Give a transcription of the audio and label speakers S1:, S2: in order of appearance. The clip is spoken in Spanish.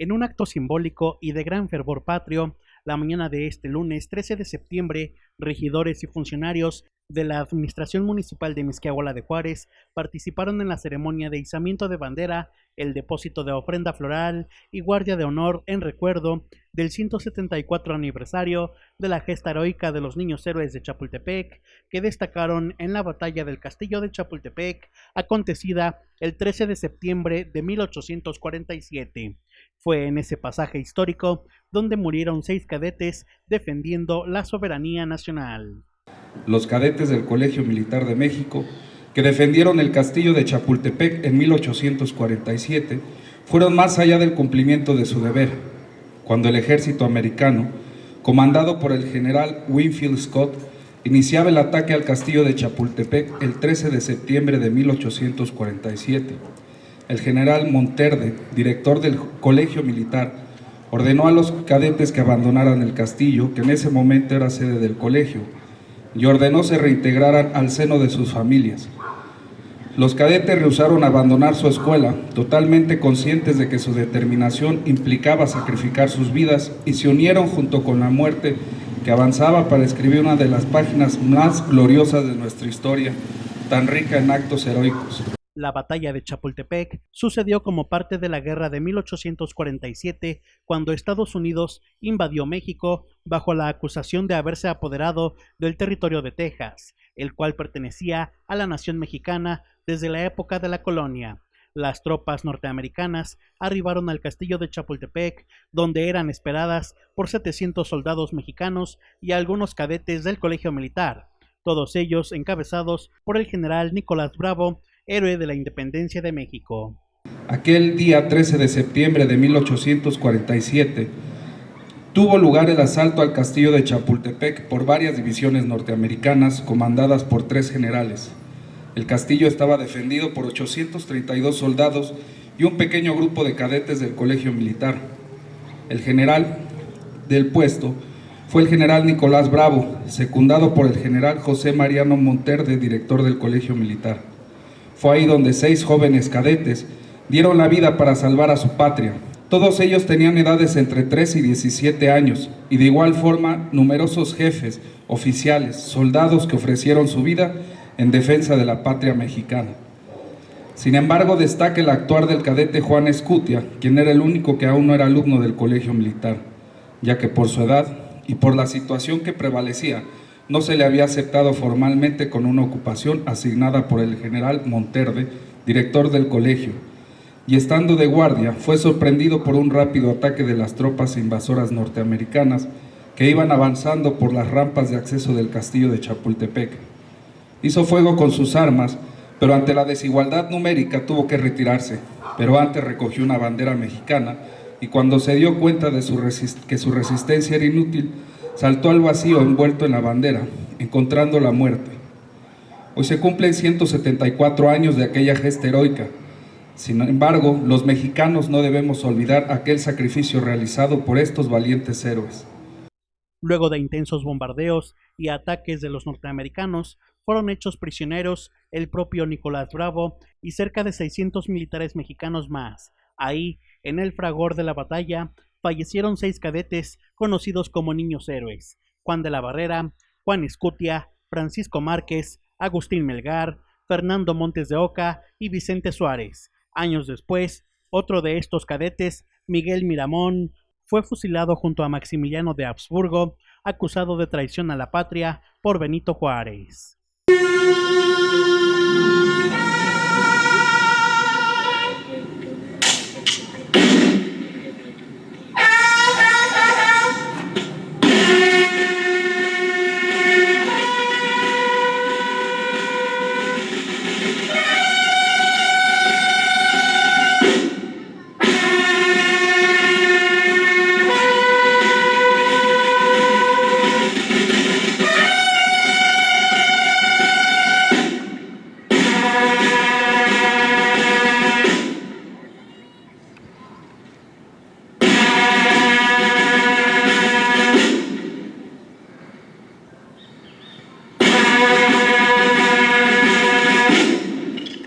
S1: En un acto simbólico y de gran fervor patrio, la mañana de este lunes 13 de septiembre, regidores y funcionarios de la Administración Municipal de Misquiahuala de Juárez participaron en la ceremonia de izamiento de bandera, el depósito de ofrenda floral y guardia de honor en recuerdo del 174 aniversario de la gesta heroica de los niños héroes de Chapultepec, que destacaron en la batalla del Castillo de Chapultepec, acontecida el 13 de septiembre de 1847. Fue en ese pasaje histórico donde murieron seis cadetes defendiendo la soberanía nacional
S2: los cadetes del Colegio Militar de México, que defendieron el castillo de Chapultepec en 1847, fueron más allá del cumplimiento de su deber, cuando el ejército americano, comandado por el general Winfield Scott, iniciaba el ataque al castillo de Chapultepec el 13 de septiembre de 1847. El general Monterde, director del Colegio Militar, ordenó a los cadetes que abandonaran el castillo, que en ese momento era sede del colegio, y ordenó se reintegraran al seno de sus familias. Los cadetes rehusaron abandonar su escuela, totalmente conscientes de que su determinación implicaba sacrificar sus vidas y se unieron junto con la muerte que avanzaba para escribir una de las páginas más gloriosas de nuestra historia, tan rica en actos heroicos.
S1: La batalla de Chapultepec sucedió como parte de la guerra de 1847, cuando Estados Unidos invadió México bajo la acusación de haberse apoderado del territorio de Texas, el cual pertenecía a la nación mexicana desde la época de la colonia. Las tropas norteamericanas arribaron al castillo de Chapultepec, donde eran esperadas por 700 soldados mexicanos y algunos cadetes del colegio militar, todos ellos encabezados por el general Nicolás Bravo, héroe de la independencia de México.
S2: Aquel día 13 de septiembre de 1847 tuvo lugar el asalto al castillo de Chapultepec por varias divisiones norteamericanas comandadas por tres generales. El castillo estaba defendido por 832 soldados y un pequeño grupo de cadetes del colegio militar. El general del puesto fue el general Nicolás Bravo, secundado por el general José Mariano Monterde, director del colegio militar. Fue ahí donde seis jóvenes cadetes dieron la vida para salvar a su patria. Todos ellos tenían edades entre 13 y 17 años y de igual forma numerosos jefes, oficiales, soldados que ofrecieron su vida en defensa de la patria mexicana. Sin embargo, destaca el actuar del cadete Juan Escutia, quien era el único que aún no era alumno del colegio militar, ya que por su edad y por la situación que prevalecía, no se le había aceptado formalmente con una ocupación asignada por el general Monterde, director del colegio, y estando de guardia fue sorprendido por un rápido ataque de las tropas invasoras norteamericanas que iban avanzando por las rampas de acceso del castillo de Chapultepec. Hizo fuego con sus armas, pero ante la desigualdad numérica tuvo que retirarse, pero antes recogió una bandera mexicana y cuando se dio cuenta de que su resistencia era inútil, saltó al vacío envuelto en la bandera, encontrando la muerte. Hoy se cumplen 174 años de aquella gesta heroica. Sin embargo, los mexicanos no debemos olvidar aquel sacrificio realizado por estos valientes héroes.
S1: Luego de intensos bombardeos y ataques de los norteamericanos, fueron hechos prisioneros el propio Nicolás Bravo y cerca de 600 militares mexicanos más. Ahí, en el fragor de la batalla, fallecieron seis cadetes conocidos como niños héroes, Juan de la Barrera, Juan Escutia, Francisco Márquez, Agustín Melgar, Fernando Montes de Oca y Vicente Suárez. Años después, otro de estos cadetes, Miguel Miramón, fue fusilado junto a Maximiliano de Habsburgo, acusado de traición a la patria por Benito Juárez.